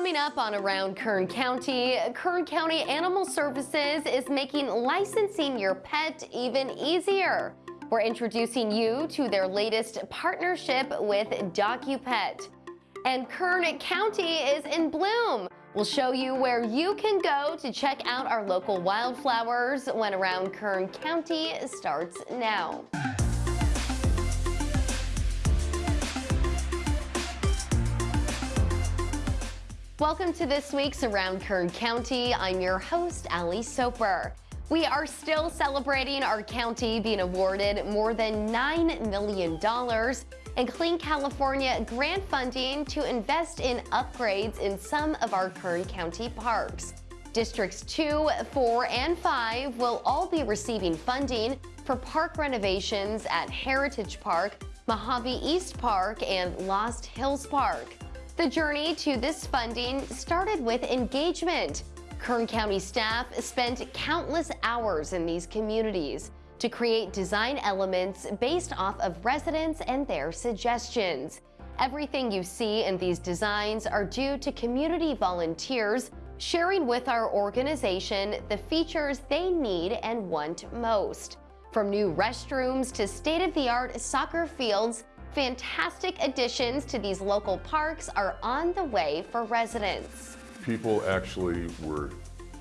Coming up on Around Kern County, Kern County Animal Services is making licensing your pet even easier. We're introducing you to their latest partnership with DocuPet. And Kern County is in bloom. We'll show you where you can go to check out our local wildflowers when Around Kern County starts now. Welcome to this week's Around Kern County. I'm your host, Ali Soper. We are still celebrating our county being awarded more than $9 million in Clean California grant funding to invest in upgrades in some of our Kern County parks. Districts 2, 4, and 5 will all be receiving funding for park renovations at Heritage Park, Mojave East Park, and Lost Hills Park. The journey to this funding started with engagement. Kern County staff spent countless hours in these communities to create design elements based off of residents and their suggestions. Everything you see in these designs are due to community volunteers sharing with our organization the features they need and want most. From new restrooms to state-of-the-art soccer fields, Fantastic additions to these local parks are on the way for residents. People actually were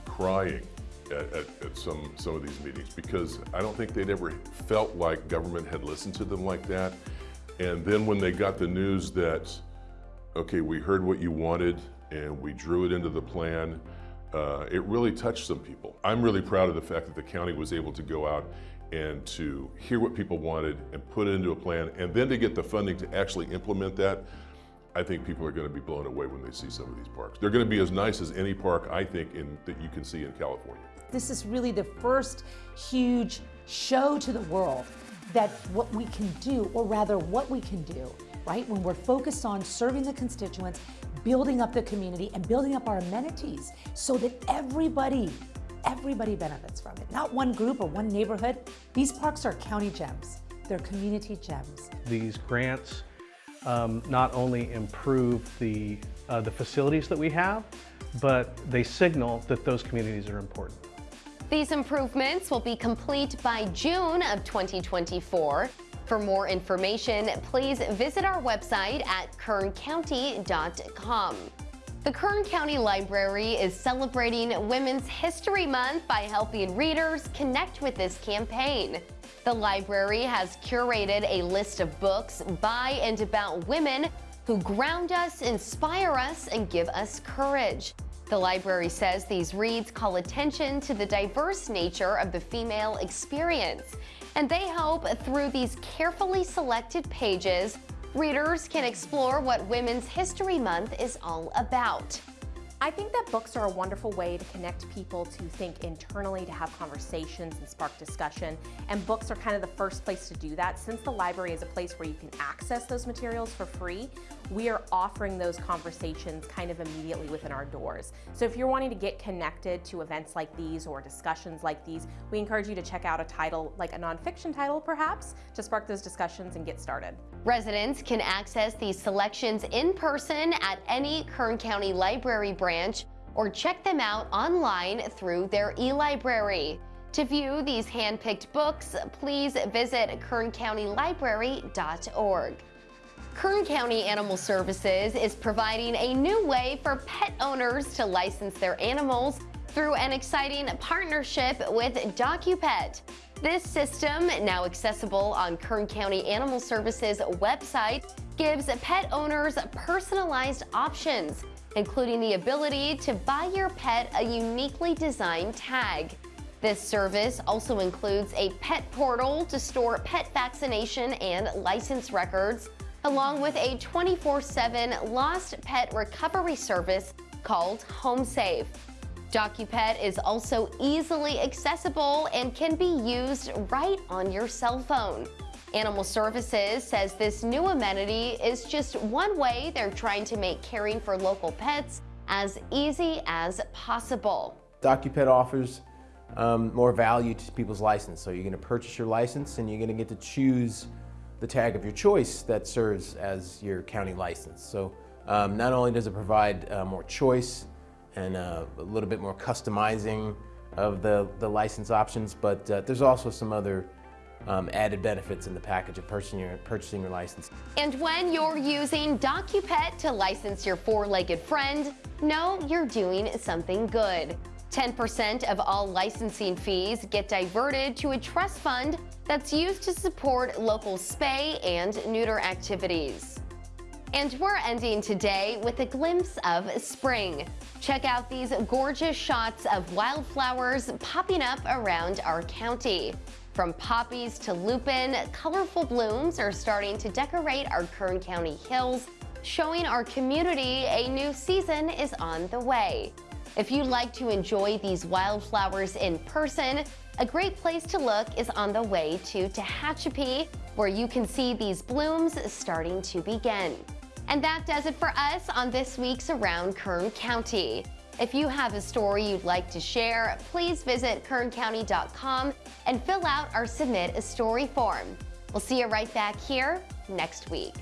crying at, at, at, some, some of these meetings because I don't think they'd ever felt like government had listened to them like that. And then when they got the news that, okay, we heard what you wanted and we drew it into the plan, uh, it really touched some people. I'm really proud of the fact that the county was able to go out and to hear what people wanted and put it into a plan and then to get the funding to actually implement that, I think people are going to be blown away when they see some of these parks. They're going to be as nice as any park, I think, in, that you can see in California. This is really the first huge show to the world that what we can do, or rather what we can do, right? When we're focused on serving the constituents, building up the community, and building up our amenities so that everybody Everybody benefits from it, not one group or one neighborhood. These parks are county gems. They're community gems. These grants um, not only improve the, uh, the facilities that we have, but they signal that those communities are important. These improvements will be complete by June of 2024. For more information, please visit our website at kerncounty.com. The Kern County Library is celebrating Women's History Month by helping readers connect with this campaign. The library has curated a list of books by and about women who ground us, inspire us, and give us courage. The library says these reads call attention to the diverse nature of the female experience, and they hope through these carefully selected pages Readers can explore what Women's History Month is all about. I think that books are a wonderful way to connect people to think internally, to have conversations and spark discussion. And books are kind of the first place to do that. Since the library is a place where you can access those materials for free, we are offering those conversations kind of immediately within our doors. So if you're wanting to get connected to events like these or discussions like these, we encourage you to check out a title, like a nonfiction title perhaps, to spark those discussions and get started. Residents can access these selections in person at any Kern County Library branch branch or check them out online through their e-library. To view these hand-picked books, please visit kerncountylibrary.org. Kern County Animal Services is providing a new way for pet owners to license their animals through an exciting partnership with DocuPet. This system, now accessible on Kern County Animal Services website, gives pet owners personalized options including the ability to buy your pet a uniquely designed tag. This service also includes a pet portal to store pet vaccination and license records, along with a 24-7 lost pet recovery service called HomeSafe. DocuPet is also easily accessible and can be used right on your cell phone. Animal Services says this new amenity is just one way they're trying to make caring for local pets as easy as possible. DocuPet offers um, more value to people's license. So you're going to purchase your license and you're going to get to choose the tag of your choice that serves as your county license. So Um, not only does it provide uh, more choice and uh, a little bit more customizing of the, the license options, but uh, there's also some other um, added benefits in the package of purchasing your, purchasing your license. And when you're using DocuPet to license your four-legged friend, know you're doing something good. 10% of all licensing fees get diverted to a trust fund that's used to support local spay and neuter activities. And we're ending today with a glimpse of spring. Check out these gorgeous shots of wildflowers popping up around our county. From poppies to lupin, colorful blooms are starting to decorate our Kern County hills, showing our community a new season is on the way. If you'd like to enjoy these wildflowers in person, a great place to look is on the way to Tehachapi, where you can see these blooms starting to begin. And that does it for us on this week's Around Kern County. If you have a story you'd like to share, please visit kerncounty.com and fill out our Submit a Story form. We'll see you right back here next week.